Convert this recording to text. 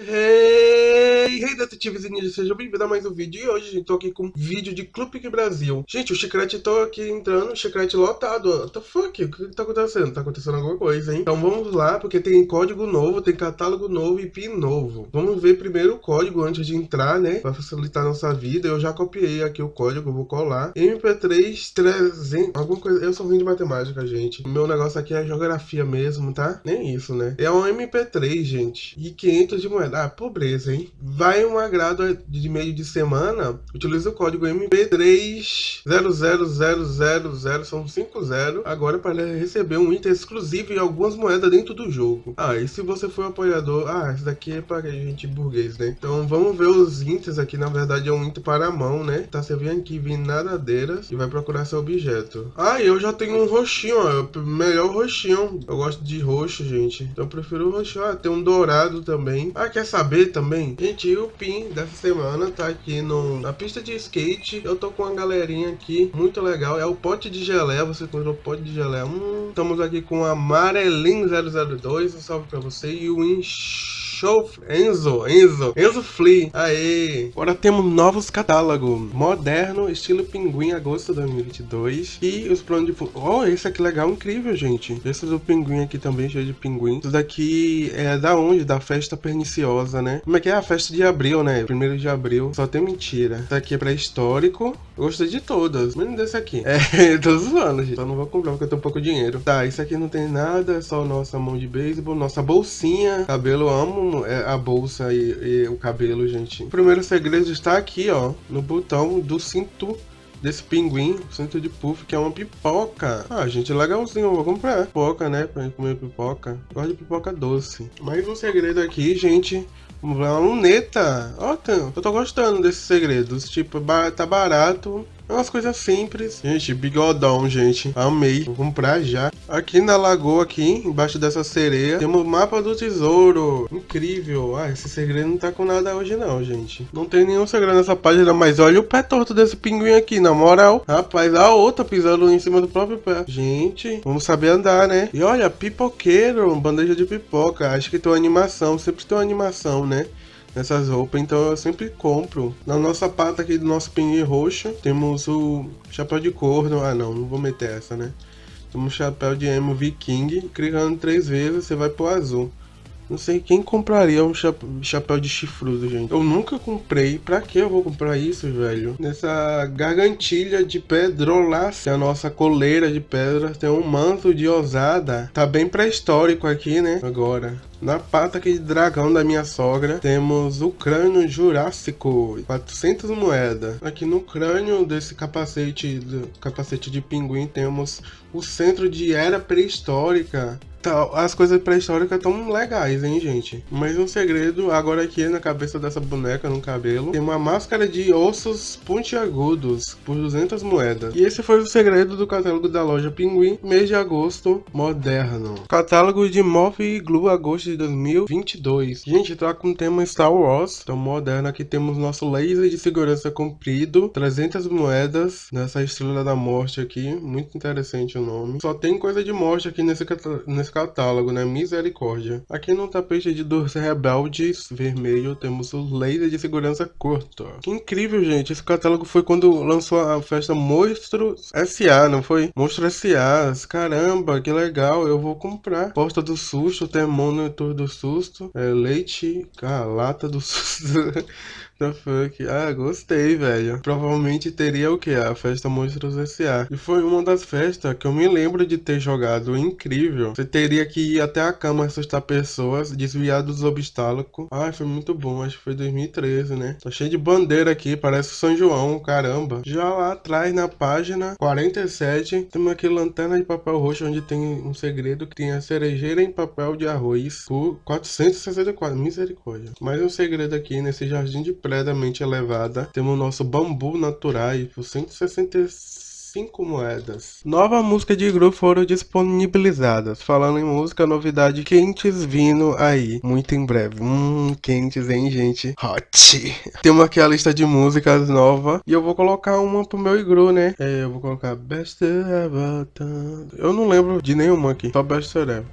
Hey, hey detetives e ninjas, sejam bem-vindos a mais um vídeo E hoje, gente, tô aqui com um vídeo de Clube Brasil Gente, o Chicrete tô aqui entrando, o Chicrete lotado What the fuck? O que tá acontecendo? Tá acontecendo alguma coisa, hein? Então vamos lá, porque tem código novo, tem catálogo novo e PIN novo Vamos ver primeiro o código antes de entrar, né? Pra facilitar a nossa vida Eu já copiei aqui o código, vou colar MP3 300, alguma coisa Eu sou ruim de matemática, gente O meu negócio aqui é geografia mesmo, tá? Nem isso, né? É um MP3, gente E 500 de moeda ah, pobreza, hein? Vai um agrado de meio de semana, utiliza o código MP300000, são 50, agora para receber um item exclusivo e algumas moedas dentro do jogo. Ah, e se você for apoiador, ah, esse daqui é para gente burguês, né? Então vamos ver os itens aqui, na verdade é um item para a mão, né? Tá, você vem aqui, vem nadadeiras e vai procurar seu objeto. Ah, eu já tenho um roxinho, ó, melhor roxinho. Eu gosto de roxo, gente, então eu prefiro o roxinho. Ah, tem um dourado também. Ah, quer saber também? Gente, o PIN dessa semana tá aqui no, na pista de skate. Eu tô com uma galerinha aqui muito legal. É o pote de geleia. Você encontrou pote de geleia. Hum, estamos aqui com a Amarelinho 002. Um salve pra você. E o Inch Show Enzo, Enzo, Enzo Flea. Aê! Agora temos novos catálogos. Moderno, estilo Pinguim, agosto de 2022. E os planos de fundo. Oh, esse aqui legal, incrível, gente. Esse do Pinguim aqui também, cheio de pinguim. Isso daqui é da onde? Da festa perniciosa, né? Como é que é? A festa de abril, né? Primeiro de abril. Só tem mentira. Isso aqui é pré-histórico. Gostei de todas, menos desse aqui. É, tô zoando, gente. Só não vou comprar porque eu tenho pouco dinheiro. Tá, isso aqui não tem nada, é só nossa mão de beisebol, nossa bolsinha. Cabelo, amo é, a bolsa e, e o cabelo, gente. O primeiro segredo está aqui, ó, no botão do cinto desse pinguim, cinto de puff, que é uma pipoca. Ah, gente, legalzinho, vou comprar. Pipoca, né, pra gente comer pipoca. Gosto de pipoca doce. Mais um segredo aqui, gente. Uma luneta. Ó, eu tô gostando desses segredos. Tipo, tá barato. É umas coisas simples. Gente, bigodão, gente. Amei. Vou comprar já. Aqui na lagoa, aqui, embaixo dessa sereia, temos o mapa do tesouro. Incrível. Ah, esse segredo não tá com nada hoje não, gente. Não tem nenhum segredo nessa página, mas olha o pé torto desse pinguim aqui, na moral. Rapaz, a outra pisando em cima do próprio pé. Gente, vamos saber andar, né? E olha, pipoqueiro, bandeja de pipoca. Acho que tem uma animação, sempre tem uma animação, né? Nessas roupas, então eu sempre compro. Na nossa pata aqui do nosso pinguim roxo, temos o chapéu de corno. Ah não, não vou meter essa, né? Temos o chapéu de emo viking, clicando três vezes você vai pro azul. Não sei quem compraria um chapéu de chifrudo, gente. Eu nunca comprei. Pra que eu vou comprar isso, velho? Nessa gargantilha de pedrolácea, a nossa coleira de pedra, tem um manto de ousada. Tá bem pré-histórico aqui, né? Agora. Na pata aqui de dragão da minha sogra, temos o crânio jurássico, 400 moedas. Aqui no crânio desse capacete, capacete de pinguim, temos o centro de era pré-histórica. Tá, as coisas pré-históricas estão legais, hein, gente? Mas um segredo, agora aqui na cabeça dessa boneca, no cabelo, tem uma máscara de ossos pontiagudos por 200 moedas. E esse foi o segredo do catálogo da loja Pinguim, mês de agosto, moderno. Catálogo de Moth e Glue, agosto de 2022. Gente, tá com o tema Star Wars, então moderno. Aqui temos nosso laser de segurança comprido, 300 moedas, nessa estrela da morte aqui, muito interessante o nome. Só tem coisa de morte aqui nesse, nesse catálogo, né? Misericórdia. Aqui no tapete de dos rebeldes vermelho temos o laser de segurança curto. Que incrível, gente. Esse catálogo foi quando lançou a festa Monstros S.A., não foi? Monstro S.A. Caramba, que legal. Eu vou comprar. Porta do susto, tem monitor do susto, é, leite, ah, lata do susto. The fuck? Ah, gostei, velho. Provavelmente teria o que? A festa Monstros S.A. E foi uma das festas que eu me lembro de ter jogado incrível. Você teria que ir até a cama assustar pessoas, desviar dos obstáculos. Ai, foi muito bom. Acho que foi 2013, né? Tá cheio de bandeira aqui, parece São João, caramba. Já lá atrás, na página 47, temos aqui lanterna de papel roxo, onde tem um segredo que tem a cerejeira em papel de arroz por 464. Misericórdia. Mais um segredo aqui nesse jardim de previamente elevada. Temos o nosso bambu natural por 165 moedas. Nova música de grupo foram disponibilizadas. Falando em música, novidade quentes vindo aí. Muito em breve. Hum, quentes, hein, gente? Hot. Temos aqui a lista de músicas nova. E eu vou colocar uma pro meu igru, né? É, eu vou colocar Best Ever. Eu não lembro de nenhuma aqui. Só Best Ever.